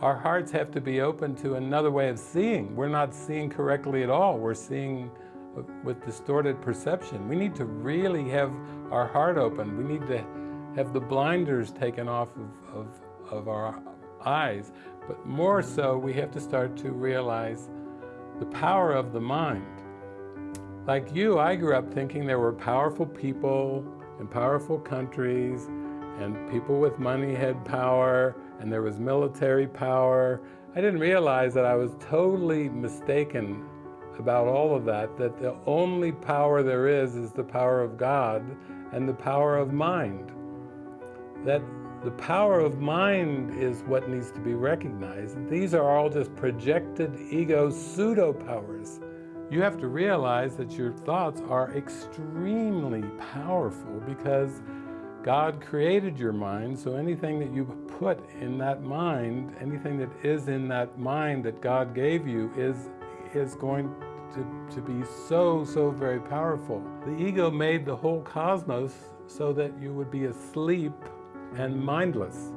our hearts have to be open to another way of seeing. We're not seeing correctly at all. We're seeing with distorted perception. We need to really have our heart open. We need to have the blinders taken off of, of, of our eyes. But more so, we have to start to realize the power of the mind. Like you, I grew up thinking there were powerful people in powerful countries, and people with money had power, and there was military power. I didn't realize that I was totally mistaken about all of that, that the only power there is is the power of God and the power of mind. That the power of mind is what needs to be recognized. These are all just projected ego pseudo-powers. You have to realize that your thoughts are extremely powerful because God created your mind, so anything that you put in that mind, anything that is in that mind that God gave you is, is going to, to be so, so very powerful. The ego made the whole cosmos so that you would be asleep and mindless.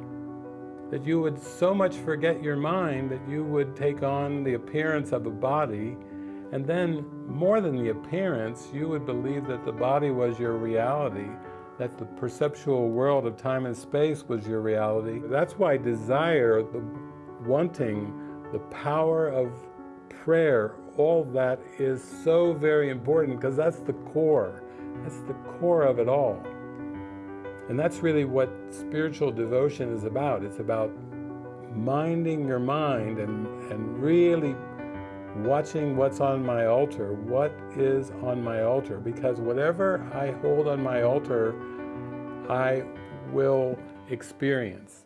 That you would so much forget your mind that you would take on the appearance of a body and then, more than the appearance, you would believe that the body was your reality, that the perceptual world of time and space was your reality. That's why desire, the wanting, the power of prayer, all that is so very important because that's the core. That's the core of it all. And that's really what spiritual devotion is about. It's about minding your mind and, and really watching what's on my altar, what is on my altar, because whatever I hold on my altar, I will experience.